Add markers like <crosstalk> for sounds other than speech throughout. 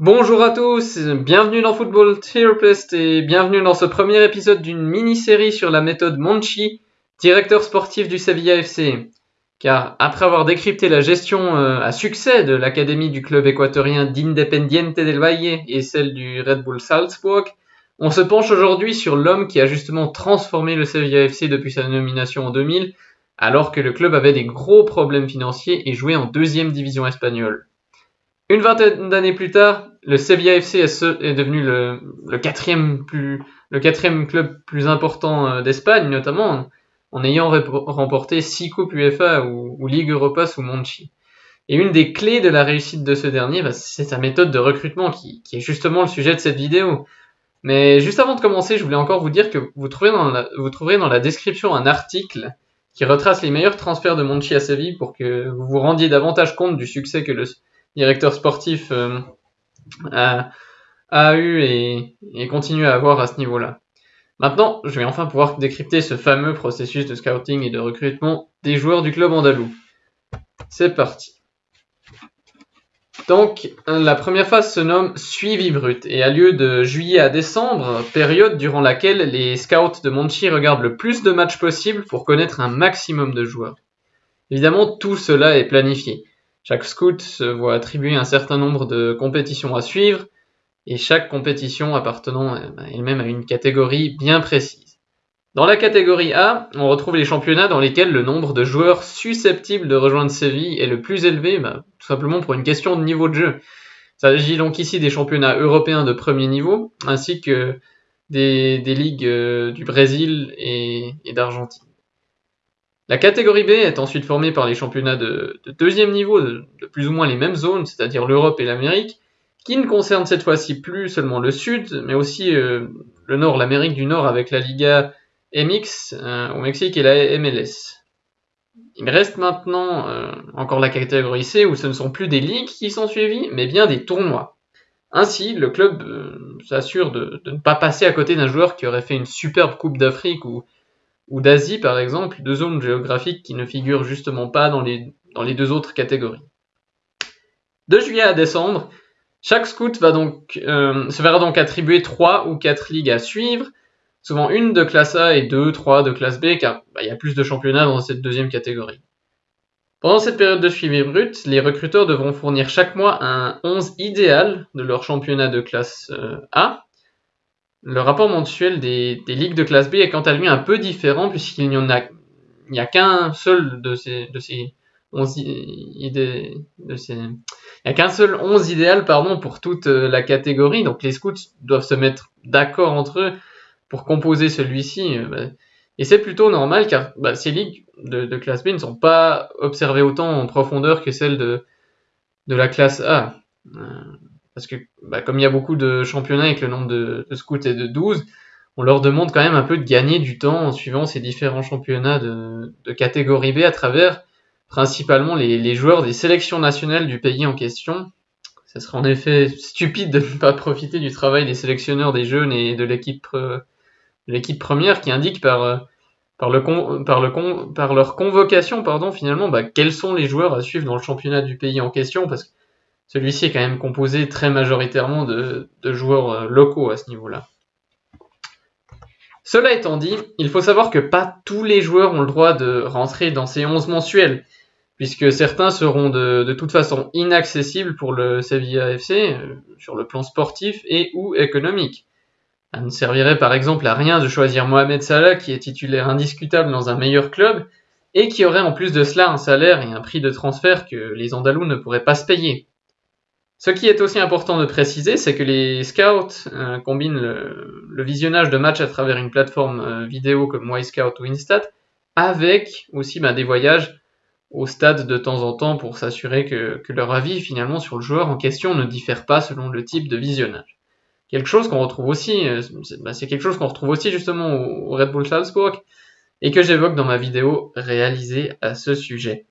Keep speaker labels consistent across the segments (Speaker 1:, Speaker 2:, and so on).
Speaker 1: Bonjour à tous, bienvenue dans Football Therapist et bienvenue dans ce premier épisode d'une mini-série sur la méthode Monchi, directeur sportif du Sevilla FC. Car après avoir décrypté la gestion euh, à succès de l'académie du club équatorien d'Independiente del Valle et celle du Red Bull Salzburg, on se penche aujourd'hui sur l'homme qui a justement transformé le Sevilla FC depuis sa nomination en 2000, alors que le club avait des gros problèmes financiers et jouait en deuxième division espagnole. Une vingtaine d'années plus tard, le Sevilla FC est devenu le, quatrième le club plus important euh, d'Espagne, notamment en ayant remporté six coupes UEFA ou, Ligue Europa sous Monchi. Et une des clés de la réussite de ce dernier, bah, c'est sa méthode de recrutement qui, est justement le sujet de cette vidéo. Mais juste avant de commencer, je voulais encore vous dire que vous trouverez dans la, vous trouverez dans la description un article qui retrace les meilleurs transferts de Monchi à Séville pour que vous vous rendiez davantage compte du succès que le directeur sportif euh, a, eu et, continue à avoir à ce niveau-là. Maintenant, je vais enfin pouvoir décrypter ce fameux processus de scouting et de recrutement des joueurs du club andalou. C'est parti. Donc, la première phase se nomme suivi brut et a lieu de juillet à décembre, période durant laquelle les scouts de Monchi regardent le plus de matchs possible pour connaître un maximum de joueurs. Évidemment, tout cela est planifié. Chaque scout se voit attribuer un certain nombre de compétitions à suivre, et chaque compétition appartenant euh, elle-même à une catégorie bien précise. Dans la catégorie A, on retrouve les championnats dans lesquels le nombre de joueurs susceptibles de rejoindre Séville est le plus élevé, bah, tout simplement pour une question de niveau de jeu. Il s'agit donc ici des championnats européens de premier niveau, ainsi que des, ligues euh, du Brésil et d'Argentine. La catégorie B est ensuite formée par les championnats de, deuxième niveau de, plus ou moins les mêmes zones, c'est-à-dire l'Europe et l'Amérique, qui ne concernent cette fois-ci plus seulement le Sud, mais aussi euh, le Nord, l'Amérique du Nord avec la Liga MX euh, au Mexique et la MLS. Il reste maintenant euh, encore la catégorie C où ce ne sont plus des ligues qui sont suivies, mais bien des tournois. Ainsi, le club s'assure de, de, ne pas passer à côté d'un joueur qui aurait fait une superbe Coupe d'Afrique ou ou d'Asie par exemple, deux zones géographiques qui ne figurent justement pas dans les, deux autres catégories. De juillet à décembre, chaque scout va donc, euh, se verra donc attribuer trois ou quatre ligues à suivre, souvent une de classe A et deux, trois de classe B, car bah, il y a plus de championnats dans cette deuxième catégorie. Pendant cette période de suivi brut, les recruteurs devront fournir chaque mois un 11 idéal de leur championnat de classe euh, A, le rapport mensuel des, ligues de classe B est quant à lui un peu différent puisqu'il n'y en a, il a qu'un seul de ces, de ces 11 idées, de ces, il n'y a qu'un seul 11 idéal pardon, pour toute euh, la catégorie. Donc les scouts doivent se mettre d'accord entre eux pour composer celui-ci. Euh, et c'est plutôt normal car bah, ces ligues de, classe B ne sont pas observées autant en profondeur que celles de, de la classe A. Parce que bah, comme il y a beaucoup de championnats et que le nombre de, scouts est de 12, on leur demande quand même un peu de gagner du temps en suivant ces différents championnats de, catégorie B à travers principalement les, joueurs des sélections nationales du pays en question. Ce serait en effet stupide de ne pas profiter du travail des sélectionneurs des jeunes et de l'équipe première qui indique par euh, par le par le par leur convocation pardon finalement bah, quels sont les joueurs à suivre dans le championnat du pays en question parce que celui-ci est quand même composé très majoritairement de, joueurs euh, locaux à ce niveau-là. Cela étant dit, il faut savoir que pas tous les joueurs ont le droit de rentrer dans ces 11 mensuels, puisque certains seront de, toute façon inaccessibles pour le Sevilla FC euh, sur le plan sportif et ou économique. Ça ne servirait par exemple à rien de choisir Mohamed Salah qui est titulaire indiscutable dans un meilleur club et qui aurait en plus de cela un salaire et un prix de transfert que les Andalous ne pourraient pas se payer. Ce qui est aussi important de préciser, c'est que les scouts euh, combinent le, visionnage de matchs à travers une plateforme euh, vidéo comme MyScout ou Instat avec aussi ben, des voyages au stade de temps en temps pour s'assurer que, leur avis finalement sur le joueur en question ne diffère pas selon le type de visionnage. Quelque chose qu'on retrouve aussi, euh, ben, c'est quelque chose qu'on retrouve aussi justement au, au Red Bull Salzburg et que j'évoque dans ma vidéo réalisée à ce sujet.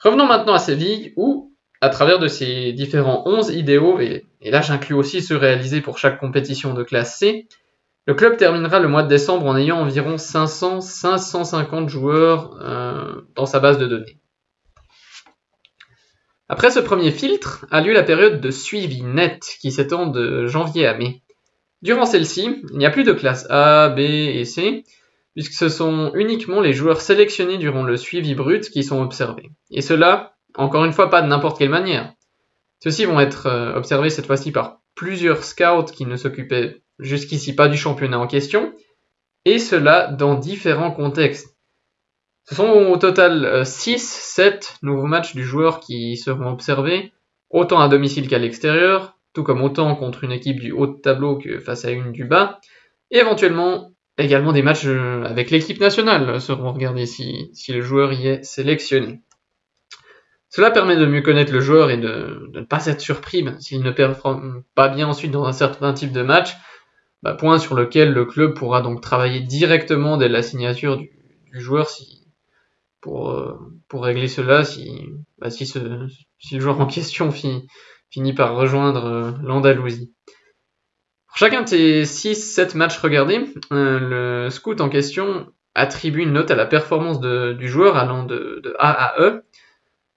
Speaker 1: Revenons maintenant à Séville où à travers de ces différents 11 idéaux, et, là j'inclus aussi ceux réalisés pour chaque compétition de classe C, le club terminera le mois de décembre en ayant environ 500-550 joueurs euh, dans sa base de données. Après ce premier filtre a lieu la période de suivi net qui s'étend de janvier à mai. Durant celle-ci, il n'y a plus de classe A, B et C, puisque ce sont uniquement les joueurs sélectionnés durant le suivi brut qui sont observés. Et cela, encore une fois, pas de n'importe quelle manière. Ceux-ci vont être euh, observés cette fois-ci par plusieurs scouts qui ne s'occupaient jusqu'ici pas du championnat en question, et cela dans différents contextes. Ce sont au total 6, euh, 7 nouveaux matchs du joueur qui seront observés, autant à domicile qu'à l'extérieur, tout comme autant contre une équipe du haut de tableau que face à une du bas, et éventuellement également des matchs euh, avec l'équipe nationale seront regardés si, si, le joueur y est sélectionné. Cela permet de mieux connaître le joueur et de, ne pas être surpris s'il ne performe pas bien ensuite dans un certain type de match, bah, point sur lequel le club pourra donc travailler directement dès la signature du, joueur euh, pour régler cela si, bah, si, le joueur en question finit par rejoindre euh, l'Andalousie. Pour chacun de ces 6-7 matchs regardés, euh, le scout en question attribue une note à la performance du joueur allant de, A à E.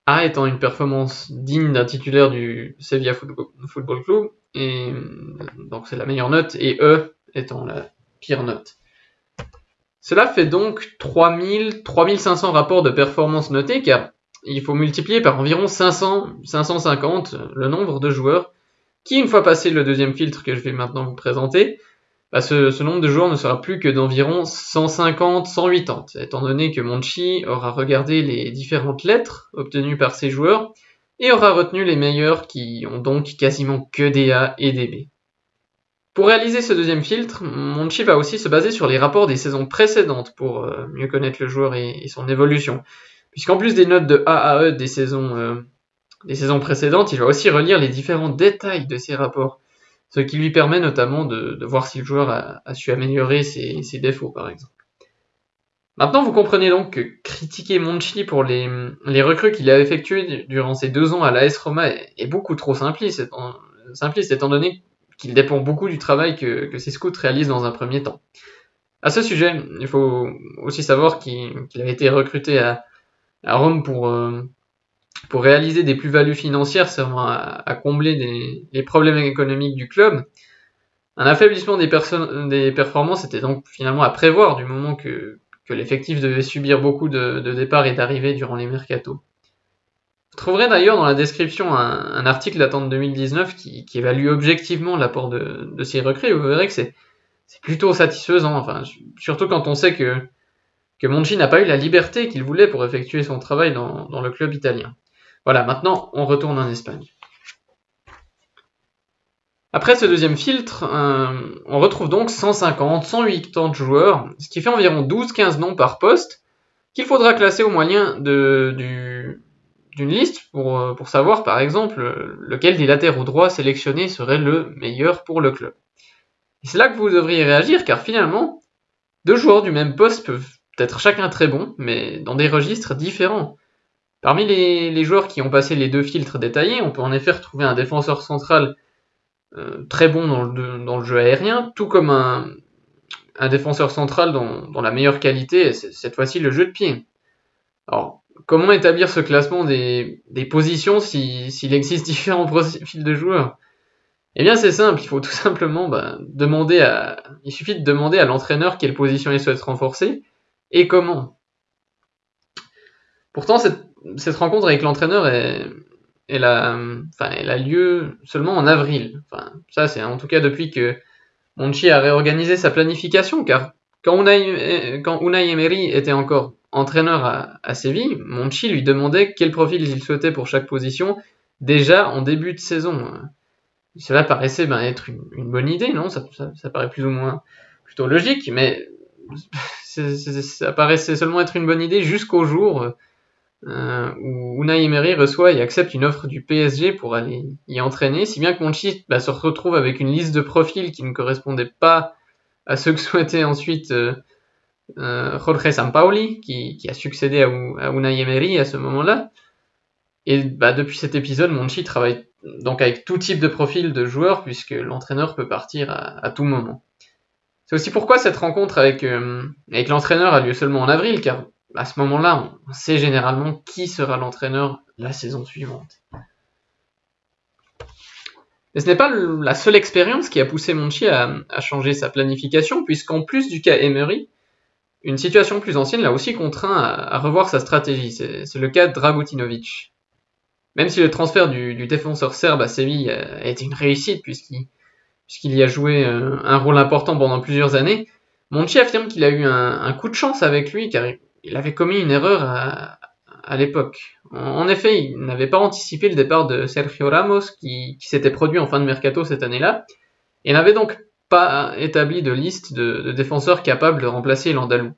Speaker 1: A étant une performance digne d'un titulaire du Sevilla Football Club, et donc c'est la meilleure note, et E étant la pire note. Cela fait donc 3000, 3500 rapports de performance notés, car il faut multiplier par environ 500, 550 le nombre de joueurs qui, une fois passé le deuxième filtre que je vais maintenant vous présenter, bah ce, nombre de joueurs ne sera plus que d'environ 150-180, étant donné que Monchi aura regardé les différentes lettres obtenues par ses joueurs et aura retenu les meilleurs qui ont donc quasiment que des A et des B. Pour réaliser ce deuxième filtre, Monchi va aussi se baser sur les rapports des saisons précédentes pour euh, mieux connaître le joueur et, son évolution. Puisqu'en plus des notes de A à E des saisons euh, des saisons précédentes, il va aussi relire les différents détails de ces rapports, ce qui lui permet notamment de, voir si le joueur a, su améliorer ses, défauts, par exemple. Maintenant, vous comprenez donc que critiquer Monchi pour les, recrues qu'il a effectuées durant ses deux ans à l'AS Roma est, beaucoup trop simpliste, étant, simpliste, étant donné qu'il dépend beaucoup du travail que, ses scouts réalisent dans un premier temps. À ce sujet, il faut aussi savoir qu'il a été recruté à, Rome pour, euh, pour réaliser des plus-values financières servant à, combler les problèmes économiques du club. Un affaiblissement des, performances était donc finalement à prévoir du moment que, l'effectif devait subir beaucoup de, départs et d'arrivées durant les mercatos. Vous trouverez d'ailleurs dans la description un, article datant de 2019 qui, évalue objectivement l'apport de, ces recrues vous verrez que c'est plutôt satisfaisant, enfin, surtout quand on sait que Monchi n'a pas eu la liberté qu'il voulait pour effectuer son travail dans le club italien. Voilà, maintenant on retourne en Espagne. Après ce deuxième filtre, euh, on retrouve donc 150, 180 joueurs, ce qui fait environ 12-15 noms par poste, qu'il faudra classer au moyen d'une liste pour, euh, pour, savoir par exemple lequel des latéraux droits sélectionnés serait le meilleur pour le club. C'est là que vous devriez réagir car finalement, deux joueurs du même poste peuvent être chacun très bons, mais dans des registres différents. Parmi les, joueurs qui ont passé les deux filtres détaillés, on peut en effet retrouver un défenseur central euh, très bon dans le, jeu aérien, tout comme un, défenseur central dans, la meilleure qualité, cette fois-ci le jeu de pied. Alors, comment établir ce classement des, positions s'il existe <laughs> différents profils de joueurs? Eh bien, c'est simple, il faut tout simplement bah, demander à. Il suffit de demander à l'entraîneur quelle position il souhaite renforcer et comment. Pourtant, cette cette rencontre avec l'entraîneur elle a, lieu seulement en avril. Ça, c'est en tout cas depuis que Monchi a réorganisé sa planification, car quand Unai, Emery était encore entraîneur à, Séville, Monchi lui demandait quel profil il souhaitait pour chaque position déjà en début de saison. Cela paraissait ben, être une, bonne idée, non? Ça, ça, paraît plus ou moins plutôt logique, mais <laughs> ça paraissait seulement être une bonne idée jusqu'au jour euh, où Unai reçoit et accepte une offre du PSG pour aller y entraîner, si bien que Monchi bah, se retrouve avec une liste de profils qui ne correspondait pas à ceux que <laughs> souhaitait ensuite euh, euh, Jorge Sampaoli, qui, a succédé à, à à ce moment-là. Et bah, depuis cet épisode, Monchi travaille donc avec tout type de profil de joueurs, puisque l'entraîneur peut partir à, tout moment. C'est aussi pourquoi cette rencontre avec, euh, avec l'entraîneur a lieu seulement en avril, car à ce moment-là, on sait généralement qui sera l'entraîneur la saison suivante. Mais ce n'est pas la seule expérience qui a poussé Monchi à, changer sa planification, puisqu'en plus du cas Emery, une situation plus ancienne l'a aussi contraint à, revoir sa stratégie. C'est le cas de Dragutinovic. Même si le transfert du, défenseur serbe à Séville a, été une réussite, puisqu'il y a joué euh, un, rôle important pendant plusieurs années, Monchi affirme qu'il a eu un, coup de chance avec lui, car il avait commis une erreur à, l'époque. En effet, il n'avait pas anticipé le départ de Sergio Ramos qui, s'était produit en fin de mercato cette année-là et n'avait donc pas établi de liste de, défenseurs capables de remplacer l'Andalou.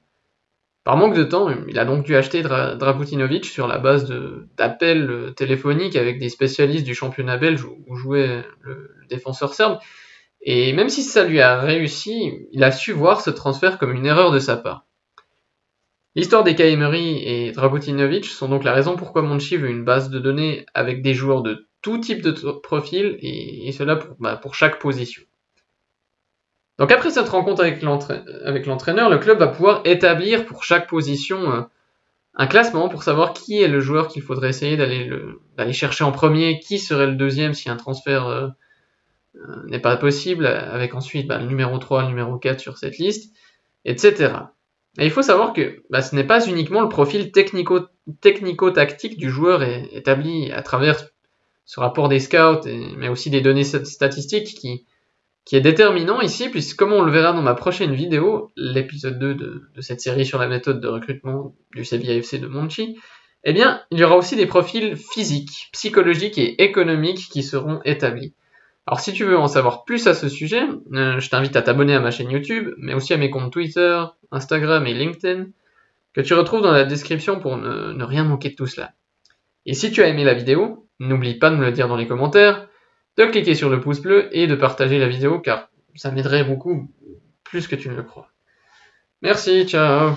Speaker 1: Par manque de temps, il a donc dû acheter Dra Dragutinovic sur la base d'appels téléphoniques avec des spécialistes du championnat belge où, jouait le défenseur serbe. Et même si ça lui a réussi, il a su voir ce transfert comme une erreur de sa part. L'histoire des Emery et Dragutinovic sont donc la raison pourquoi Monchi veut une base de données avec des joueurs de tout type de profil et, cela bah, pour, chaque position. Donc après cette rencontre avec l'entraîneur, le club va pouvoir établir pour chaque position euh, un classement pour savoir qui est le joueur qu'il faudrait essayer d'aller chercher en premier, qui serait le deuxième si un transfert euh, euh, n'est pas possible, avec ensuite bah, le numéro 3, le numéro 4 sur cette liste, etc. Et il faut savoir que bah, ce n'est pas uniquement le profil technico-tactique du joueur établi à travers ce rapport des scouts, mais aussi des données statistiques qui, est déterminant ici, puisque comme on le verra dans ma prochaine vidéo, l'épisode 2 de, cette série sur la méthode de recrutement du Sevilla FC de Monchi, eh bien, il y aura aussi des profils physiques, psychologiques et économiques qui seront établis. Alors si tu veux en savoir plus à ce sujet, euh, je t'invite à t'abonner à ma chaîne YouTube, mais aussi à mes comptes Twitter, Instagram et LinkedIn, que tu retrouves dans la description pour ne, rien manquer de tout cela. Et si tu as aimé la vidéo, n'oublie pas de me le dire dans les commentaires, de cliquer sur le pouce bleu et de partager la vidéo car ça m'aiderait beaucoup plus que tu ne le crois. Merci, ciao